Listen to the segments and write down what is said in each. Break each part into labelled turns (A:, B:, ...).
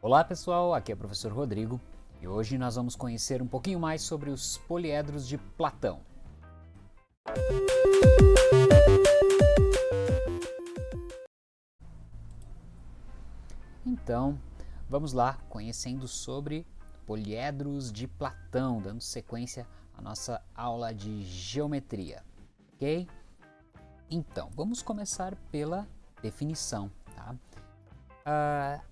A: Olá pessoal, aqui é o professor Rodrigo e hoje nós vamos conhecer um pouquinho mais sobre os poliedros de Platão. Então, vamos lá conhecendo sobre poliedros de Platão, dando sequência à nossa aula de geometria, ok? Então, vamos começar pela definição, tá? Uh,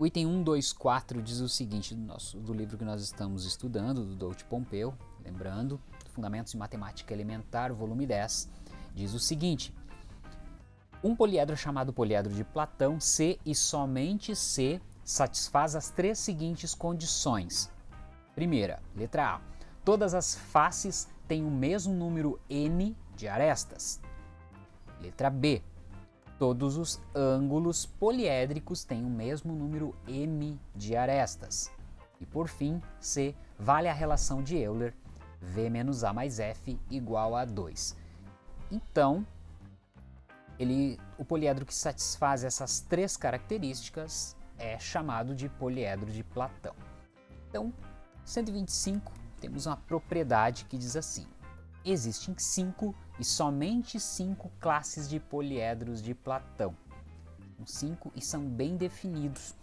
A: o item 124 diz o seguinte do, nosso, do livro que nós estamos estudando, do Douto Pompeu, lembrando, Fundamentos de Matemática Elementar, volume 10, diz o seguinte, um poliedro chamado poliedro de Platão, se e somente se satisfaz as três seguintes condições. Primeira, letra A, todas as faces têm o mesmo número n de arestas. Letra B, Todos os ângulos poliédricos têm o mesmo número m de arestas. E por fim, C vale a relação de Euler, V menos A mais F igual a 2. Então, ele, o poliedro que satisfaz essas três características é chamado de poliedro de Platão. Então, 125, temos uma propriedade que diz assim, existem cinco e somente cinco classes de poliedros de Platão. São cinco e são bem definidos.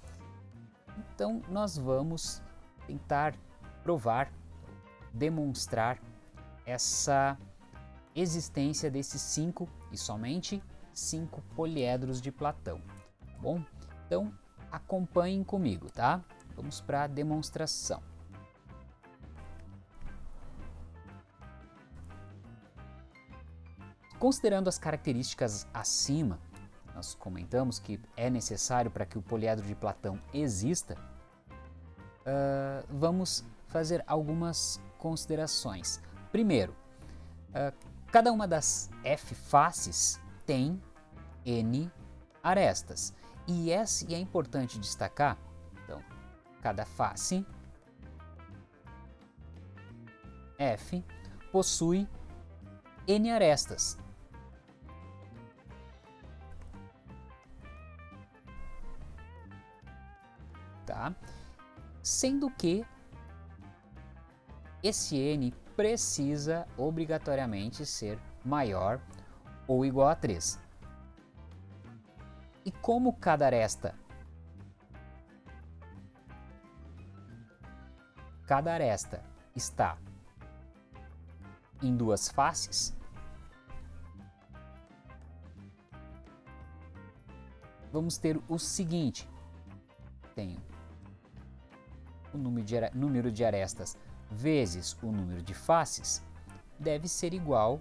A: Então nós vamos tentar provar, demonstrar essa existência desses cinco e somente cinco poliedros de Platão. Tá bom? Então acompanhem comigo, tá? Vamos para a demonstração. Considerando as características acima, nós comentamos que é necessário para que o poliedro de Platão exista, uh, vamos fazer algumas considerações. Primeiro, uh, cada uma das F faces tem N arestas. E, esse, e é importante destacar, então, cada face F possui N arestas. Sendo que esse n precisa obrigatoriamente ser maior ou igual a 3. E como cada aresta cada aresta está em duas faces, vamos ter o seguinte, tenho o número de, arestas vezes o número de faces deve ser igual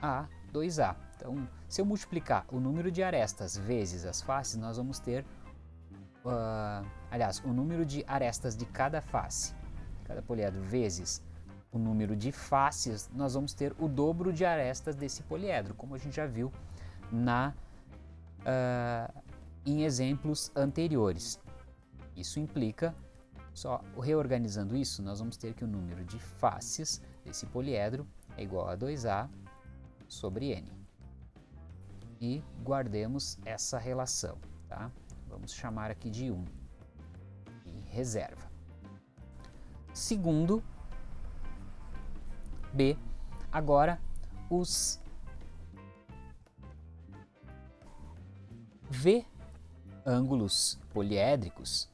A: a 2A. Então, se eu multiplicar o número de arestas vezes as faces, nós vamos ter, uh, aliás, o número de arestas de cada face, cada poliedro, vezes o número de faces, nós vamos ter o dobro de arestas desse poliedro, como a gente já viu na, uh, em exemplos anteriores. Isso implica, só reorganizando isso, nós vamos ter que o número de faces desse poliedro é igual a 2A sobre N. E guardemos essa relação, tá? Vamos chamar aqui de 1 e reserva. Segundo, B, agora os V ângulos poliédricos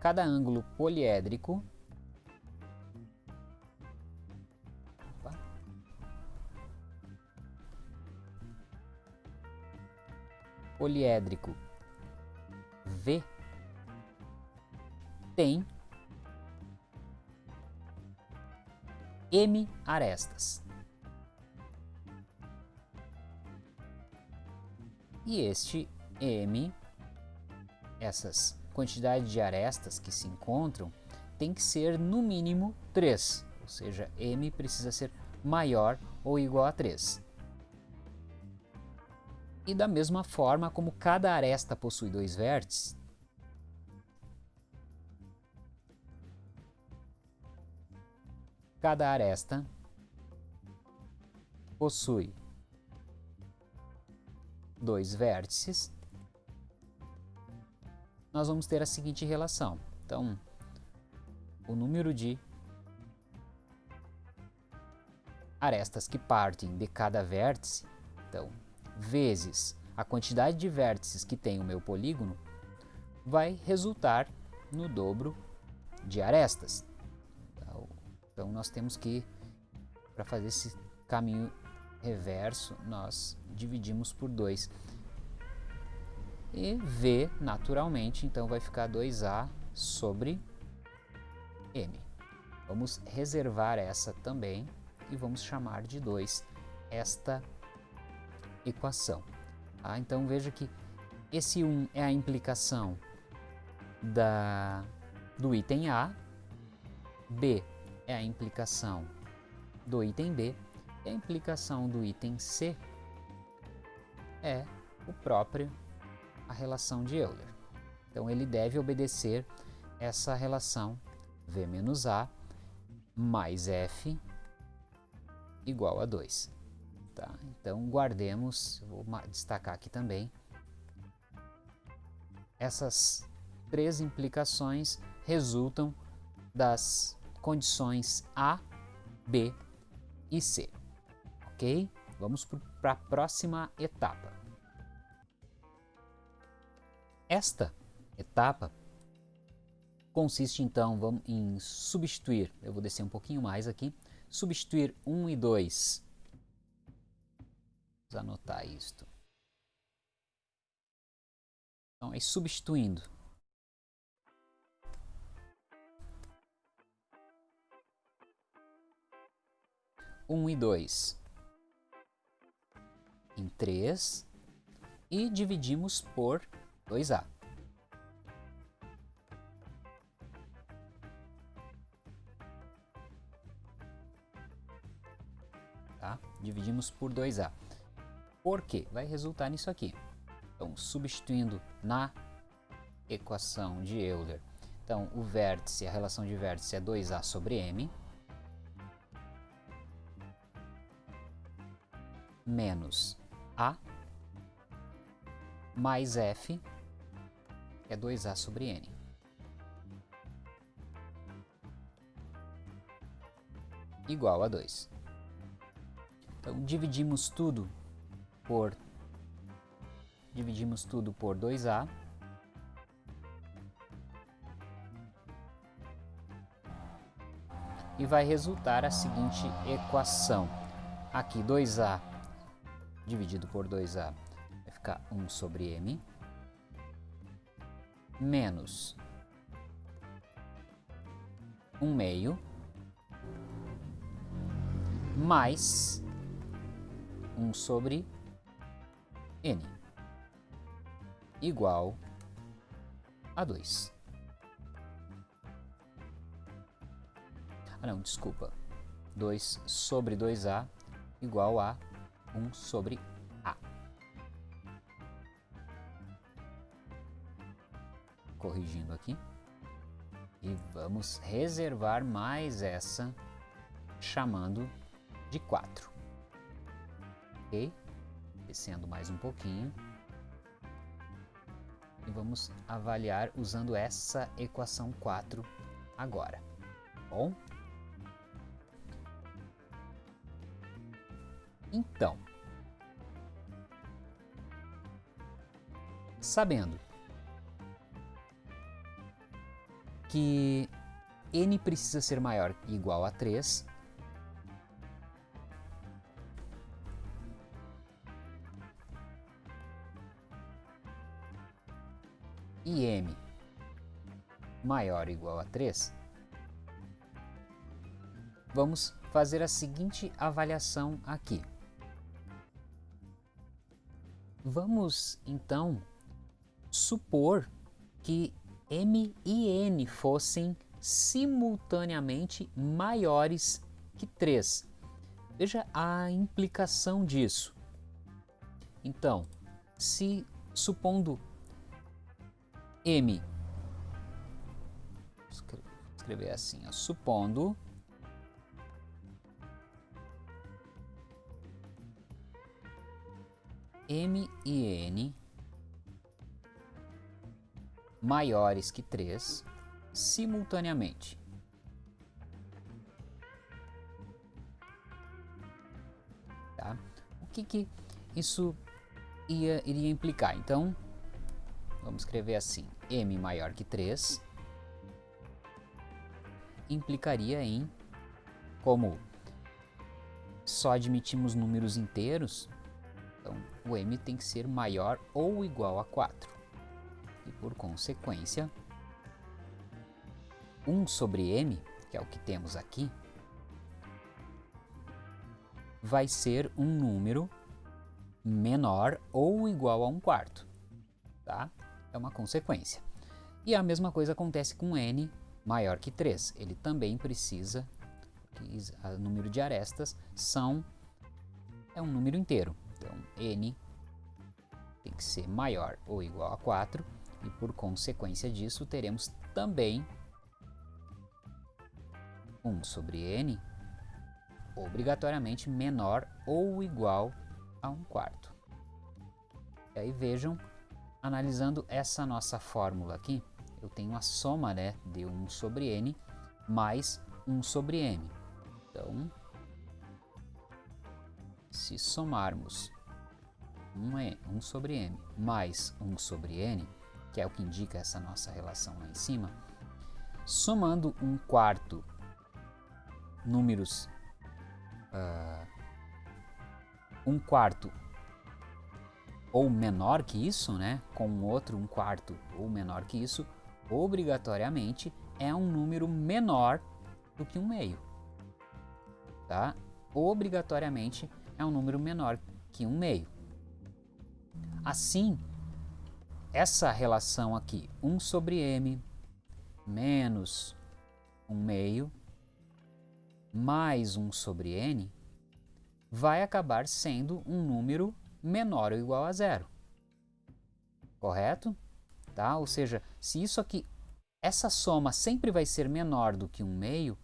A: cada ângulo poliédrico poliédrico V tem M arestas. E este M, essas quantidade de arestas que se encontram tem que ser no mínimo 3, ou seja, m precisa ser maior ou igual a 3. E da mesma forma, como cada aresta possui dois vértices, cada aresta possui dois vértices, nós vamos ter a seguinte relação. Então, o número de arestas que partem de cada vértice, então, vezes a quantidade de vértices que tem o meu polígono, vai resultar no dobro de arestas. Então, nós temos que, para fazer esse caminho reverso, nós dividimos por 2. E V, naturalmente, então vai ficar 2A sobre M. Vamos reservar essa também e vamos chamar de 2 esta equação. Tá? Então veja que esse 1 é a implicação da, do item A, B é a implicação do item B e a implicação do item C é o próprio a relação de Euler. Então ele deve obedecer essa relação V menos A mais F igual a 2. Tá? Então guardemos, vou destacar aqui também, essas três implicações resultam das condições A, B e C. Ok? Vamos para a próxima etapa. Esta etapa consiste então vamos, em substituir, eu vou descer um pouquinho mais aqui, substituir 1 e 2. Vamos anotar isto. Então, é substituindo. Um e dois em três e dividimos por 2A. Tá? Dividimos por 2A. Por quê? Vai resultar nisso aqui. Então, substituindo na equação de Euler, então o vértice, a relação de vértice é 2A sobre M, menos A mais F, é 2A sobre N. Igual a 2. Então, dividimos tudo por dividimos tudo por 2A. E vai resultar a seguinte equação. Aqui 2A dividido por 2A vai ficar 1 sobre M menos 1 meio mais 1 sobre N igual a 2. Ah não, desculpa. 2 sobre 2A igual a 1 sobre Corrigindo aqui. E vamos reservar mais essa, chamando de 4. Ok? Descendo mais um pouquinho. E vamos avaliar usando essa equação 4 agora. Bom? Então, sabendo que n precisa ser maior ou igual a 3, e m maior ou igual a 3, vamos fazer a seguinte avaliação aqui. Vamos então supor que M e N fossem simultaneamente maiores que 3. Veja a implicação disso. Então, se supondo M, escrever assim, ó, supondo M e N maiores que 3 simultaneamente. Tá? O que, que isso ia, iria implicar? Então, vamos escrever assim, m maior que 3 implicaria em, como só admitimos números inteiros, então o m tem que ser maior ou igual a 4. Por consequência, 1 sobre m, que é o que temos aqui, vai ser um número menor ou igual a 1 quarto. Tá? É uma consequência. E a mesma coisa acontece com n maior que 3. Ele também precisa, o número de arestas são, é um número inteiro. Então, n tem que ser maior ou igual a 4 e por consequência disso teremos também 1 sobre n obrigatoriamente menor ou igual a 1 quarto. E aí vejam, analisando essa nossa fórmula aqui, eu tenho a soma né, de 1 sobre n mais 1 sobre m. Então, se somarmos 1, 1 sobre m mais 1 sobre n, que é o que indica essa nossa relação lá em cima, somando 1 quarto números uh, um quarto ou menor que isso, né, com outro um quarto ou menor que isso, obrigatoriamente é um número menor do que um meio. Tá? Obrigatoriamente é um número menor que um meio. Assim, essa relação aqui, 1 sobre m menos 1 meio mais 1 sobre n vai acabar sendo um número menor ou igual a zero. Correto? Tá? Ou seja, se isso aqui, essa soma sempre vai ser menor do que um meio,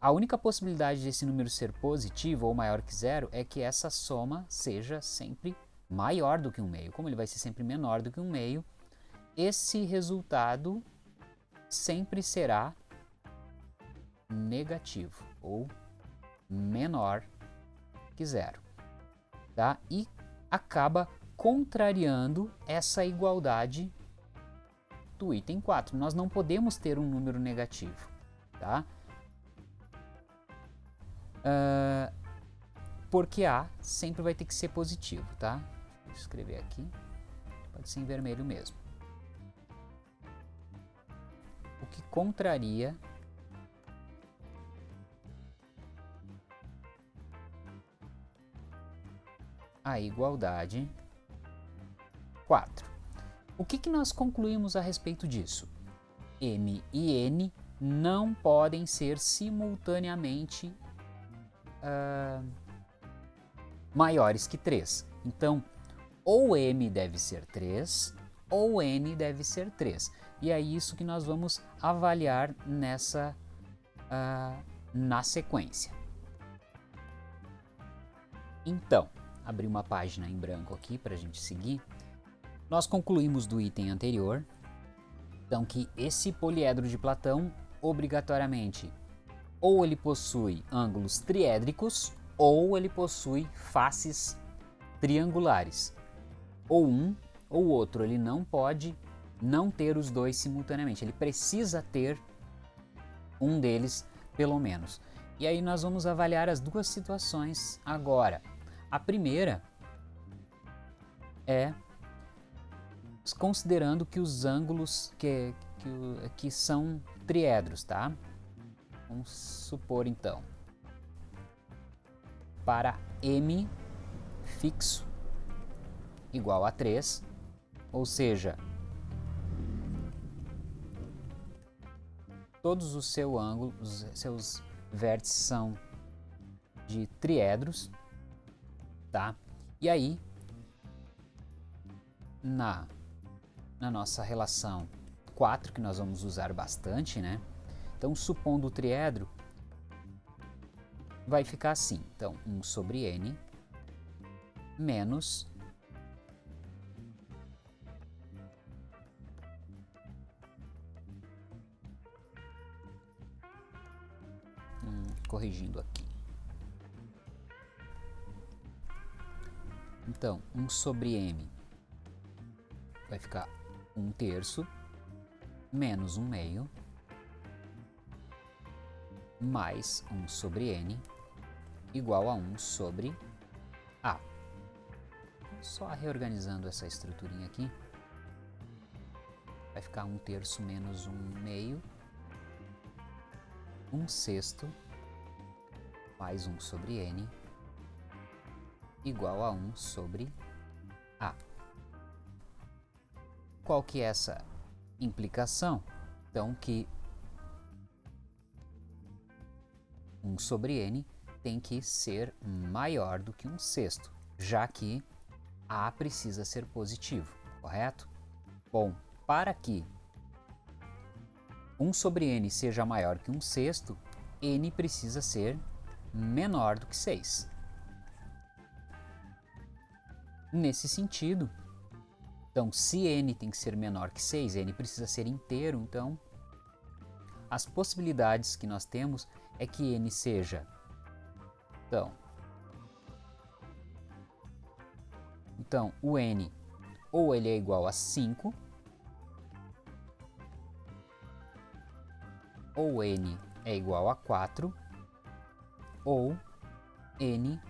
A: a única possibilidade desse número ser positivo ou maior que zero é que essa soma seja sempre maior do que um meio. Como ele vai ser sempre menor do que um meio, esse resultado sempre será negativo ou menor que zero. Tá? E acaba contrariando essa igualdade do item 4. Nós não podemos ter um número negativo. Tá? Uh, porque A sempre vai ter que ser positivo. Tá? Vou escrever aqui. Pode ser em vermelho mesmo. Que contraria a igualdade 4. O que, que nós concluímos a respeito disso? M e N não podem ser simultaneamente uh, maiores que 3. Então, ou M deve ser 3, ou N deve ser 3. E é isso que nós vamos avaliar nessa uh, na sequência. Então, abrir uma página em branco aqui para a gente seguir. Nós concluímos do item anterior, então que esse poliedro de Platão, obrigatoriamente, ou ele possui ângulos triédricos, ou ele possui faces triangulares. Ou um ou outro, ele não pode não ter os dois simultaneamente, ele precisa ter um deles pelo menos. E aí nós vamos avaliar as duas situações agora. A primeira é considerando que os ângulos que, que, que são triedros, tá? Vamos supor então, para m fixo igual a 3, ou seja, todos os seu ângulos, seus vértices são de triedros, tá? E aí, na, na nossa relação 4, que nós vamos usar bastante, né? Então, supondo o triedro, vai ficar assim. Então, 1 sobre n menos corrigindo aqui. Então, 1 sobre m vai ficar 1 terço menos 1 meio mais 1 sobre n igual a 1 sobre a. Só reorganizando essa estruturinha aqui, vai ficar 1 terço menos 1 meio, 1 sexto mais 1 sobre n igual a 1 sobre a. Qual que é essa implicação? Então que 1 sobre n tem que ser maior do que 1 sexto, já que a precisa ser positivo, correto? Bom, para que 1 sobre n seja maior que 1 sexto, n precisa ser menor do que 6. Nesse sentido, então se n tem que ser menor que 6, n precisa ser inteiro, então as possibilidades que nós temos é que n seja, então, então o n ou ele é igual a 5, ou n é igual a 4, ou n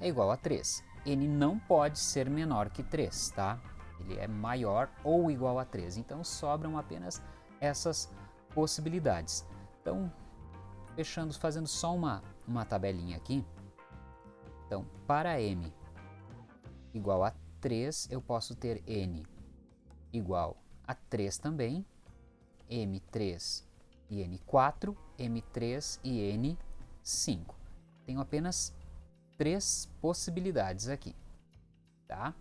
A: é igual a 3. n não pode ser menor que 3, tá? Ele é maior ou igual a 3. Então sobram apenas essas possibilidades. Então, fechando, fazendo só uma, uma tabelinha aqui. Então, para m igual a 3, eu posso ter n igual a 3 também, m3 e n4, m3 e n5. Tenho apenas três possibilidades aqui. Tá?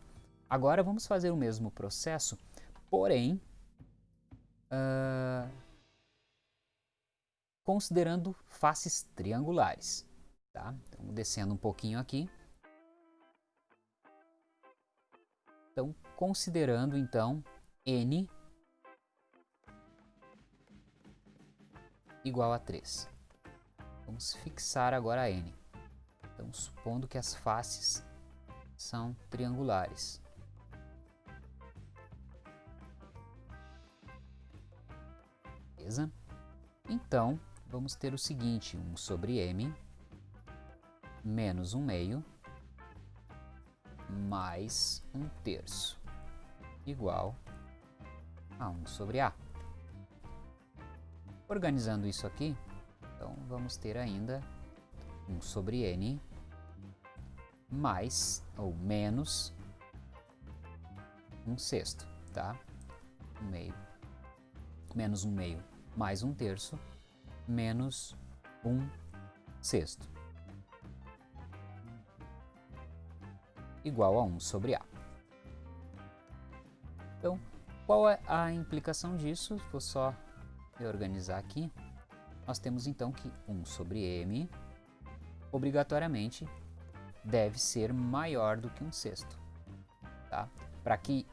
A: Agora vamos fazer o mesmo processo, porém, uh, considerando faces triangulares. Tá? Então, descendo um pouquinho aqui. Então, considerando então n igual a 3. Vamos fixar agora n. Então, supondo que as faces são triangulares. Beleza? Então, vamos ter o seguinte, 1 sobre m menos 1 meio mais 1 terço igual a 1 sobre a. Organizando isso aqui, então vamos ter ainda 1 sobre n mais ou menos 1 sexto, tá? 1 meio, menos 1 meio mais 1 terço menos 1 sexto igual a 1 sobre a. Então, qual é a implicação disso? Vou só reorganizar aqui. Nós temos então que 1 sobre m obrigatoriamente deve ser maior do que 1 sexto. Tá? Para que,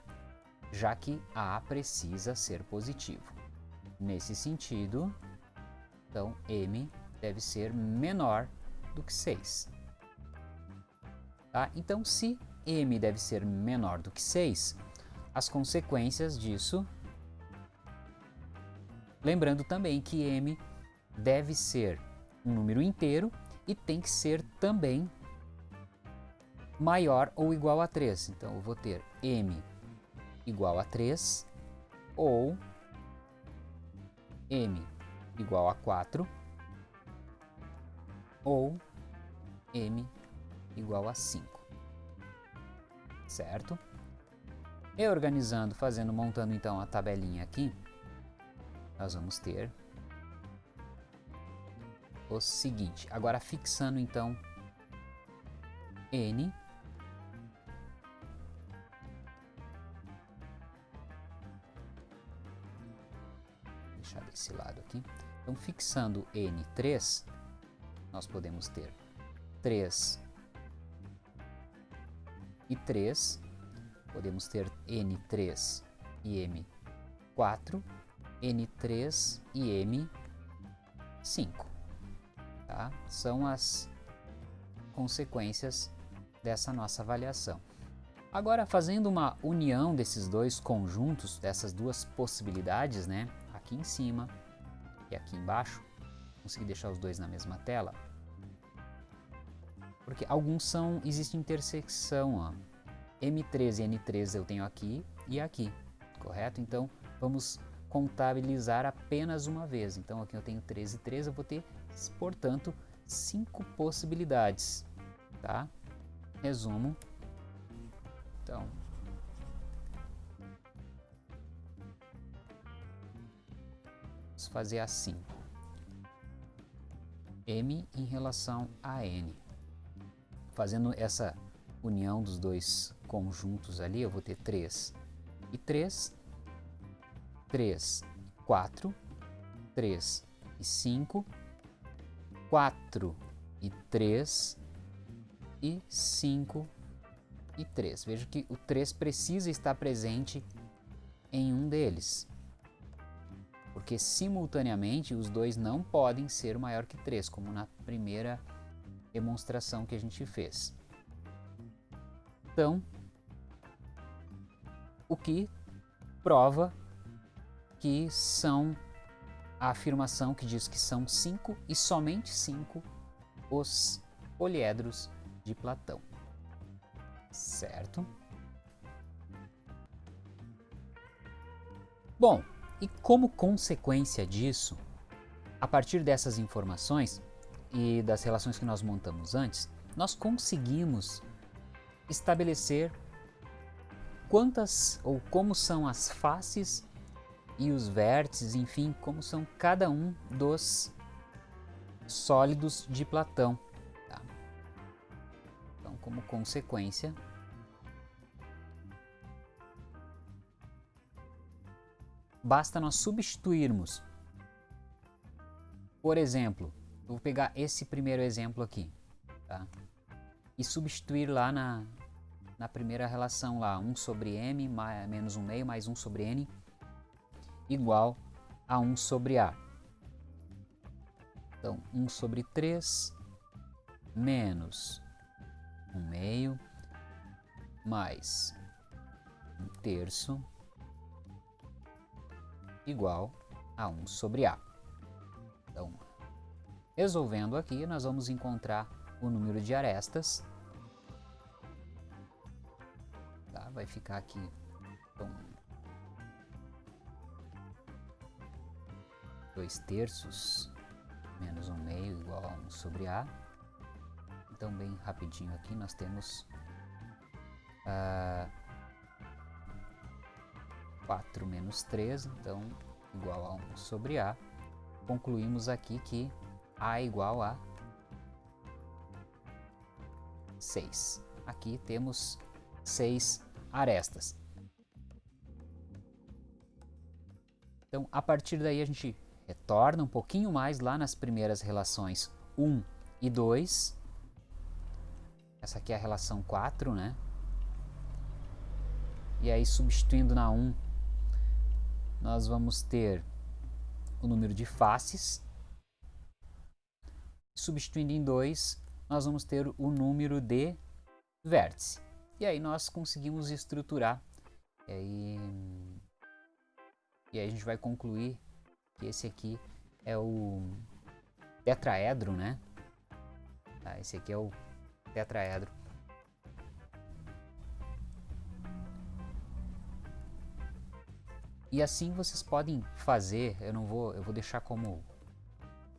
A: já que a precisa ser positivo. Nesse sentido, então m deve ser menor do que 6. Tá? Então, se m deve ser menor do que 6, as consequências disso... Lembrando também que m deve ser um número inteiro e tem que ser também maior ou igual a 3. Então, eu vou ter m igual a 3 ou m igual a 4 ou m igual a 5, certo? E organizando, fazendo, montando então a tabelinha aqui, nós vamos ter o seguinte, agora fixando então n deixar desse lado aqui. Então, fixando n3, nós podemos ter 3 e 3, podemos ter N3 e M4, N3 e M5. Tá? São as consequências dessa nossa avaliação. Agora, fazendo uma união desses dois conjuntos, dessas duas possibilidades, né? aqui em cima e aqui embaixo, consegui deixar os dois na mesma tela, porque alguns são, existe intersecção, ó. M3 e N3 eu tenho aqui e aqui, correto? Então, vamos contabilizar apenas uma vez. Então, aqui eu tenho 13 e 13, eu vou ter, portanto, cinco possibilidades, tá? Resumo. Então, vamos fazer assim. M em relação a N. Fazendo essa união dos dois conjuntos ali, eu vou ter 3 e 3, 3 e 4, 3 e 5, 4 e 3 e 5 e 3. Veja que o 3 precisa estar presente em um deles, porque simultaneamente os dois não podem ser maior que 3, como na primeira demonstração que a gente fez. Então, o que prova que são a afirmação que diz que são cinco e somente cinco os poliedros de Platão. Certo? Bom, e como consequência disso, a partir dessas informações e das relações que nós montamos antes, nós conseguimos estabelecer quantas ou como são as faces e os vértices, enfim, como são cada um dos sólidos de Platão. Tá? Então, como consequência, basta nós substituirmos, por exemplo, eu vou pegar esse primeiro exemplo aqui, tá? e substituir lá na, na primeira relação lá, 1 sobre m mais, menos 1 meio mais 1 sobre n igual a 1 sobre a. Então, 1 sobre 3 menos 1 meio mais 1 terço igual a 1 sobre a. Então, resolvendo aqui, nós vamos encontrar o número de arestas vai ficar aqui. Então, 2 terços menos 1 um meio igual a 1 sobre A. Então, bem rapidinho aqui, nós temos uh, ah, 4 menos 3, então igual a 1 sobre A. Concluímos aqui que A é igual a 6. Aqui temos 6 arestas. Então, a partir daí a gente retorna um pouquinho mais lá nas primeiras relações 1 e 2. Essa aqui é a relação 4, né? E aí, substituindo na 1, nós vamos ter o número de faces. Substituindo em 2, nós vamos ter o número de vértices. E aí nós conseguimos estruturar. E aí, e aí a gente vai concluir que esse aqui é o tetraedro, né? Tá, esse aqui é o tetraedro. E assim vocês podem fazer, eu não vou, eu vou deixar como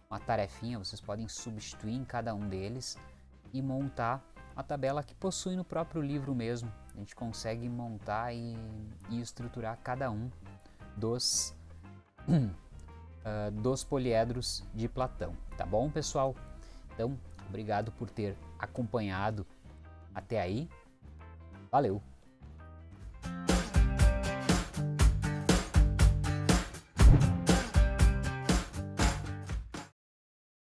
A: uma tarefinha, vocês podem substituir em cada um deles e montar a tabela que possui no próprio livro mesmo. A gente consegue montar e, e estruturar cada um dos, uh, dos poliedros de Platão. Tá bom, pessoal? Então, obrigado por ter acompanhado até aí. Valeu!